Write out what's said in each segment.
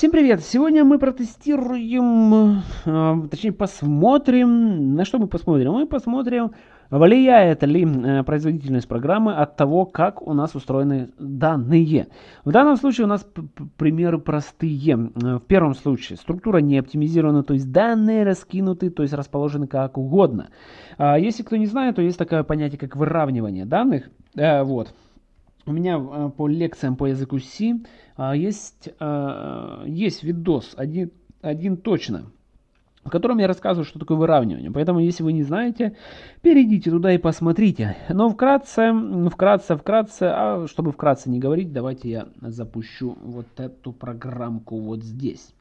Всем привет! Сегодня мы протестируем, э, точнее посмотрим, на что мы посмотрим? Мы посмотрим, влияет ли э, производительность программы от того, как у нас устроены данные. В данном случае у нас примеры простые. Э, в первом случае структура не оптимизирована, то есть данные раскинуты, то есть расположены как угодно. А если кто не знает, то есть такое понятие, как выравнивание данных. Вот. У меня э, по лекциям по языку C а, есть, а, есть видос, один, один точно, в котором я рассказываю, что такое выравнивание. Поэтому, если вы не знаете, перейдите туда и посмотрите. Но вкратце, вкратце, вкратце, а чтобы вкратце не говорить, давайте я запущу вот эту программку вот здесь.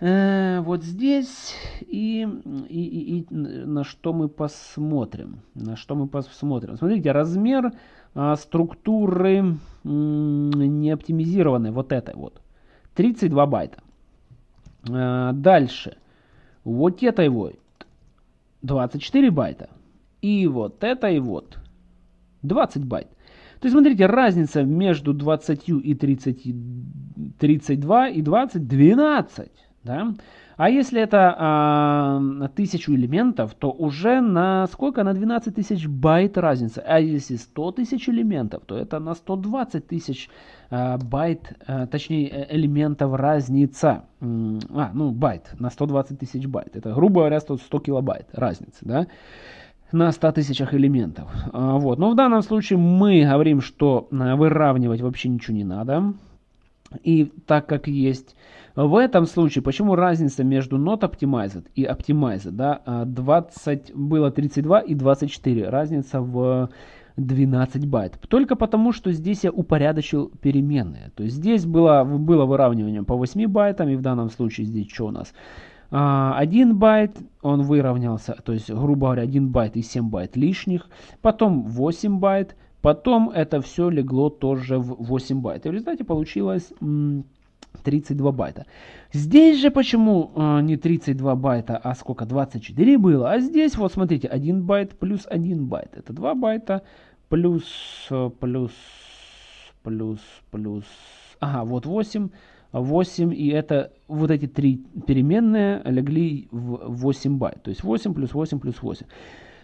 Э, вот здесь и, и, и, и на что мы посмотрим. На что мы посмотрим. Смотрите, размер а, структуры не оптимизированной, вот этой вот. 32 байта. А, дальше. Вот этой вот 24 байта. И вот этой вот 20 байт. То есть, смотрите, разница между 20 и 30, 32 и 20 12. Да? А если это а, тысячу элементов, то уже на сколько? На 12 тысяч байт разница. А если 100 тысяч элементов, то это на 120 тысяч а, байт, а, точнее э, элементов разница. А, ну байт, на 120 тысяч байт. Это, грубо говоря, 100, 100 килобайт разница, да? на 100 тысячах элементов. А, вот. Но в данном случае мы говорим, что а, выравнивать вообще ничего не надо. И так как есть в этом случае, почему разница между not optimized и optimized, да, 20, а, было 32 и 24, разница в 12 байт. Только потому, что здесь я упорядочил переменные. То есть здесь было, было выравнивание по 8 байтам, и в данном случае здесь что у нас? 1 а, байт, он выровнялся, то есть, грубо говоря, 1 байт и 7 байт лишних. Потом 8 байт, потом это все легло тоже в 8 байт. И в результате получилось 32 байта. Здесь же почему э, не 32 байта, а сколько? 24 было. А здесь вот смотрите, 1 байт плюс 1 байт. Это 2 байта плюс, э, плюс, плюс, плюс. Ага, вот 8. 8 и это вот эти три переменные легли в 8 байт. То есть 8 плюс 8 плюс 8.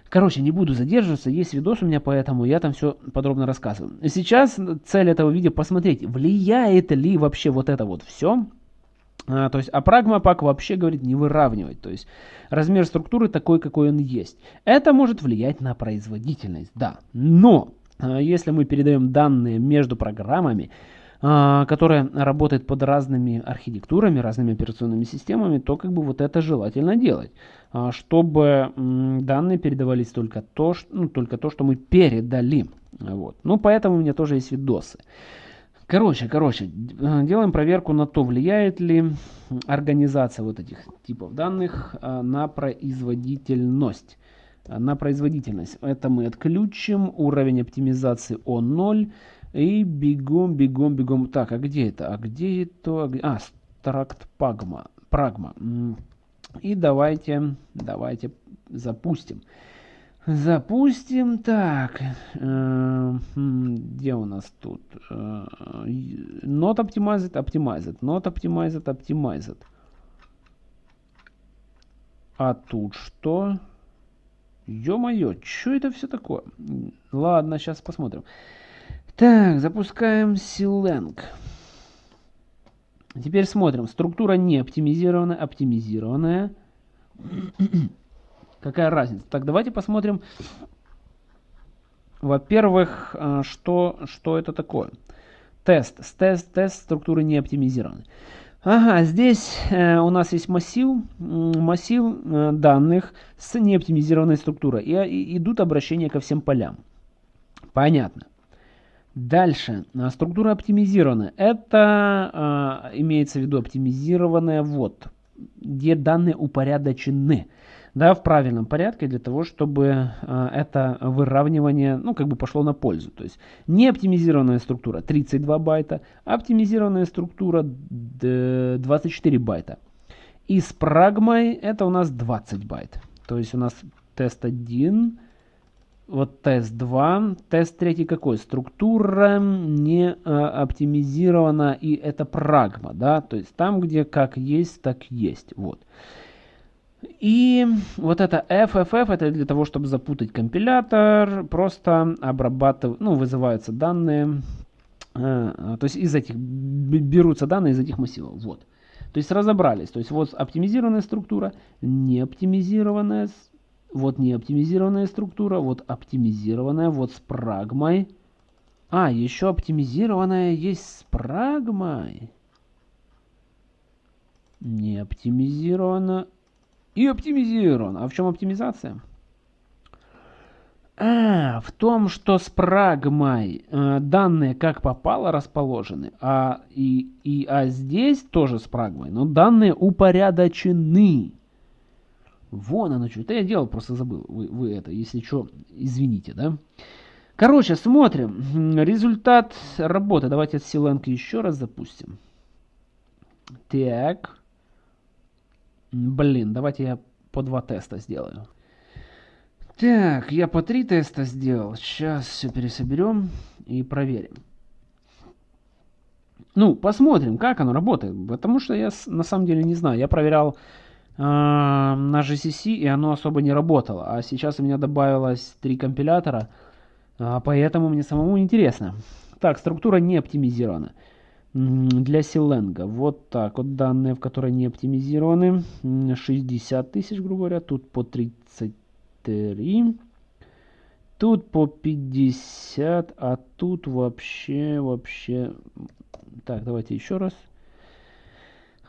Короче, не буду задерживаться, есть видос у меня, поэтому я там все подробно рассказываю. Сейчас цель этого видео посмотреть, влияет ли вообще вот это вот все. А, то есть, а прагмапак вообще говорит не выравнивать. То есть, размер структуры такой, какой он есть. Это может влиять на производительность, да. Но, а, если мы передаем данные между программами, которая работает под разными архитектурами, разными операционными системами, то как бы вот это желательно делать, а, чтобы данные передавались только то, что, ну, только то, что мы передали. Вот. Ну, поэтому у меня тоже есть видосы. Короче, короче, делаем проверку на то, влияет ли организация вот этих типов данных а, на производительность. На производительность. Это мы отключим. Уровень оптимизации О0. И бегом, бегом, бегом. Так, а где это? А где это? А, стракт пагма. Прагма. И давайте, давайте запустим. Запустим. Так, э, где у нас тут? Э, not optimized, optimized. Not optimized, optimized. А тут что? Ё-моё, что это все такое? Ладно, сейчас посмотрим. Так, запускаем Silang. Теперь смотрим. Структура не оптимизированная, оптимизированная. Какая разница? Так, давайте посмотрим. Во-первых, а, что, что это такое? Тест. Тест, тест структуры не оптимизированной. Ага, здесь э, у нас есть массив, массив э, данных с неоптимизированной структурой. И, и идут обращения ко всем полям. Понятно. Дальше. А, структура оптимизирована. Это э, имеется в виду оптимизированная вот, где данные упорядочены. Да, в правильном порядке для того, чтобы э, это выравнивание, ну, как бы пошло на пользу. То есть не оптимизированная структура 32 байта, оптимизированная структура 24 байта. И с прагмой это у нас 20 байт. То есть у нас тест 1 вот тест 2. Тест 3 какой? Структура не а, оптимизирована, и это прагма, да, то есть там, где как есть, так есть, вот. И вот это FFF, это для того, чтобы запутать компилятор, просто обрабатывать, ну, вызываются данные, э, то есть из этих, берутся данные из этих массивов, вот. То есть разобрались, то есть вот оптимизированная структура, не оптимизированная вот не оптимизированная структура, вот оптимизированная, вот с прагмой. А, еще оптимизированная есть с прагмой. Не оптимизирована и оптимизирована. А в чем оптимизация? А, в том, что с прагмой э, данные как попало расположены, а, и, и, а здесь тоже с прагмой, но данные упорядочены. Вон оно что. Это я делал, просто забыл. Вы, вы это, если что, извините, да. Короче, смотрим. Результат работы. Давайте от Силенко еще раз запустим. Так. Блин, давайте я по два теста сделаю. Так, я по три теста сделал. Сейчас все пересоберем и проверим. Ну, посмотрим, как оно работает. Потому что я на самом деле не знаю. Я проверял на GCC, и оно особо не работало. А сейчас у меня добавилось три компилятора, а, поэтому мне самому интересно. Так, структура не оптимизирована. Для Силенга. Вот так вот данные, в которые не оптимизированы. 60 тысяч, грубо говоря. Тут по 33. Тут по 50, а тут вообще, вообще... Так, давайте еще раз.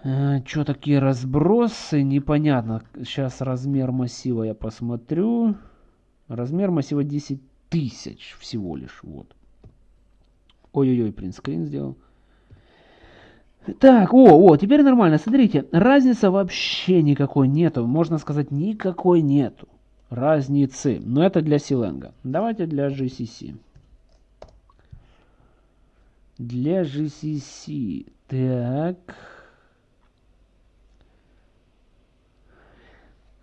Э, что такие разбросы? Непонятно. Сейчас размер массива я посмотрю. Размер массива 10 тысяч всего лишь. Вот. Ой-ой-ой, принтскрин сделал. Так, о, о, теперь нормально. Смотрите, разницы вообще никакой нету. Можно сказать, никакой нету разницы. Но это для Силенга. Давайте для GCC. Для GCC. Так.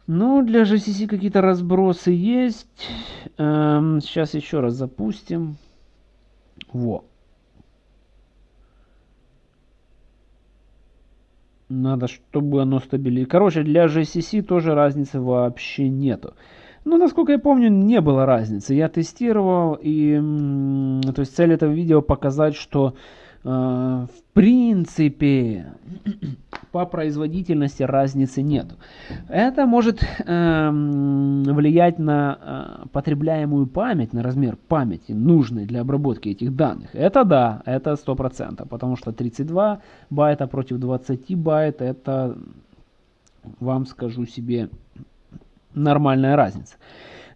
Ну, для GCC какие-то разбросы есть. Эм, сейчас еще раз запустим. Во. Надо, чтобы оно стабилизировалось. Короче, для GCC тоже разницы вообще нету. Ну, насколько я помню, не было разницы. Я тестировал, и то есть цель этого видео показать, что э, в принципе по производительности разницы нет. Это может э, влиять на э, потребляемую память, на размер памяти, нужной для обработки этих данных. Это да, это 100%, потому что 32 байта против 20 байт, это, вам скажу себе, нормальная разница.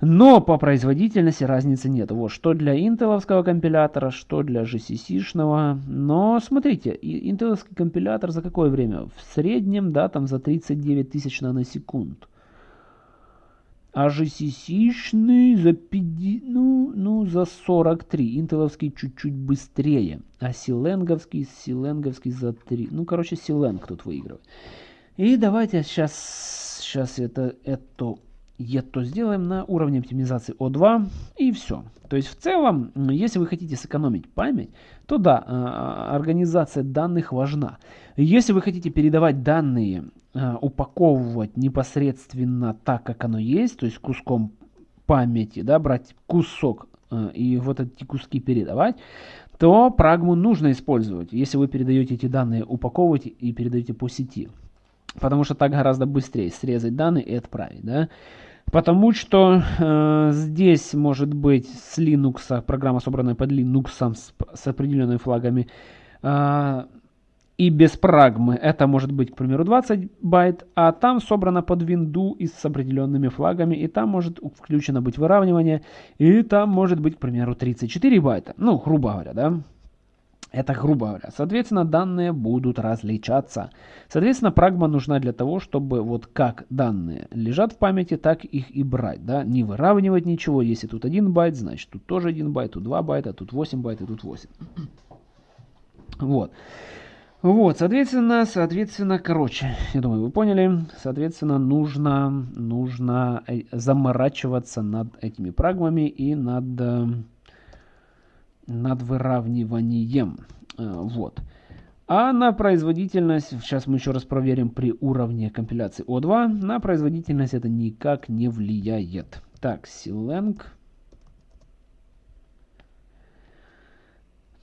Но по производительности разницы нет. Вот что для интеловского компилятора, что для GCC-шного. Но смотрите, интеловский компилятор за какое время? В среднем, да, там за 39 тысяч наносекунд. А GCC-шный за 50, ну, ну, за 43. Интеловский чуть-чуть быстрее. А силенговский, силенговский за 3. Ну, короче, силенг тут выигрывает. И давайте сейчас, сейчас это, это это сделаем на уровне оптимизации O2 и все. То есть в целом, если вы хотите сэкономить память, то да, а, организация данных важна. Если вы хотите передавать данные, а, упаковывать непосредственно так, как оно есть, то есть куском памяти, да, брать кусок а, и вот эти куски передавать, то прагму нужно использовать, если вы передаете эти данные, упаковываете и передаете по сети. Потому что так гораздо быстрее срезать данные и отправить. Да? Потому что э, здесь может быть с Linux, программа, собранная под Linux с, с определенными флагами, э, и без прагмы это может быть, к примеру, 20 байт, а там собрано под винду и с определенными флагами, и там может включено быть выравнивание, и там может быть, к примеру, 34 байта. Ну, грубо говоря, да. Это грубо говоря. Соответственно, данные будут различаться. Соответственно, прагма нужна для того, чтобы вот как данные лежат в памяти, так их и брать. Да? Не выравнивать ничего. Если тут 1 байт, значит тут тоже 1 байт, тут 2 байта, тут 8 байт и тут 8. Вот. Вот, соответственно, соответственно, короче, я думаю, вы поняли, соответственно, нужно, нужно э, заморачиваться над этими прагмами и над, э, над выравниванием. Э, вот. А на производительность, сейчас мы еще раз проверим при уровне компиляции O2, на производительность это никак не влияет. Так, Silang.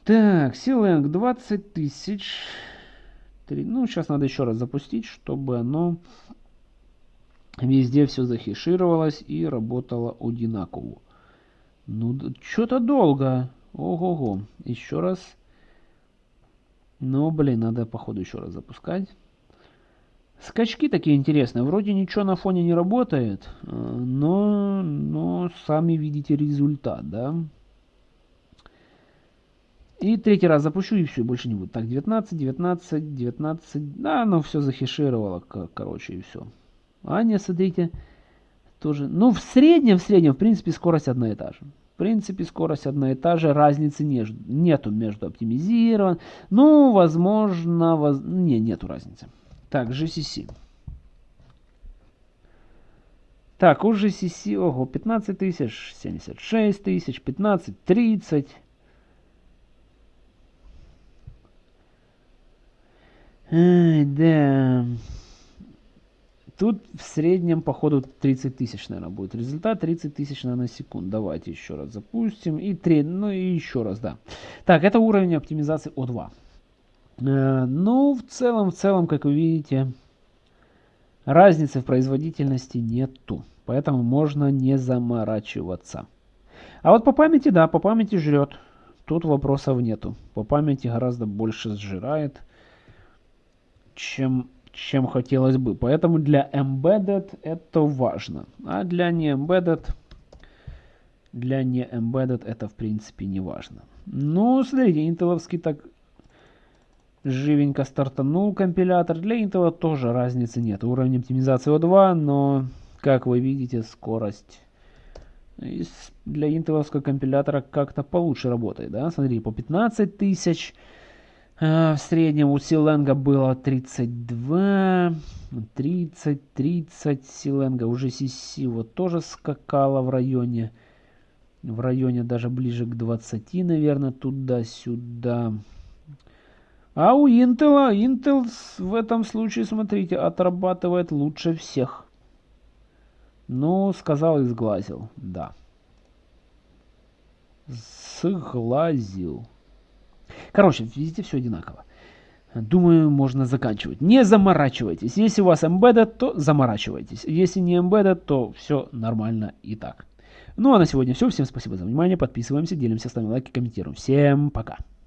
Так, Silang 20 тысяч. Ну, сейчас надо еще раз запустить, чтобы оно везде все захешировалось и работало одинаково. Ну, что-то долго. Ого-го. Еще раз. Ну, блин, надо, походу, еще раз запускать. Скачки такие интересные. Вроде ничего на фоне не работает, э, но, но сами видите результат, да? И третий раз запущу, и все, больше не будет. Так, 19, 19, 19. Да, оно все захешировало, короче, и все. А не, смотрите, тоже. Ну, в среднем, в среднем, в принципе, скорость одна и та же. В принципе, скорость одна и та же, разницы не, нету между оптимизирован. Ну, возможно, воз... не, нету разницы. Так, GCC. Так, у GCC, ого, 15 тысяч, 76 тысяч, 15, 30. Ай, да. Тут в среднем, походу, 30 тысяч, наверное, будет результат. 30 тысяч, наверное, секунд. Давайте еще раз запустим. И 3, ну и еще раз, да. Так, это уровень оптимизации O2. Э, ну, в целом, в целом, как вы видите, разницы в производительности нету. Поэтому можно не заморачиваться. А вот по памяти, да, по памяти жрет. Тут вопросов нету. По памяти гораздо больше сжирает, чем чем хотелось бы. Поэтому для embedded это важно. А для не embedded, для не embedded это в принципе не важно. Ну, смотрите, интеловский так живенько стартанул компилятор. Для Intel тоже разницы нет. Уровень оптимизации O2, но, как вы видите, скорость для интеловского компилятора как-то получше работает. Да? Смотри, по 15 тысяч Э, в среднем у Силенга было 32, 30, 30 Силенга. Уже CC вот тоже скакала в районе, в районе даже ближе к 20, наверное, туда-сюда. А у Intel, Intel в этом случае, смотрите, отрабатывает лучше всех. Ну, сказал и сглазил, да. Сглазил. Короче, везде все одинаково. Думаю, можно заканчивать. Не заморачивайтесь. Если у вас embedded, то заморачивайтесь. Если не embedded, то все нормально и так. Ну а на сегодня все. Всем спасибо за внимание. Подписываемся, делимся, ставим лайки, комментируем. Всем пока.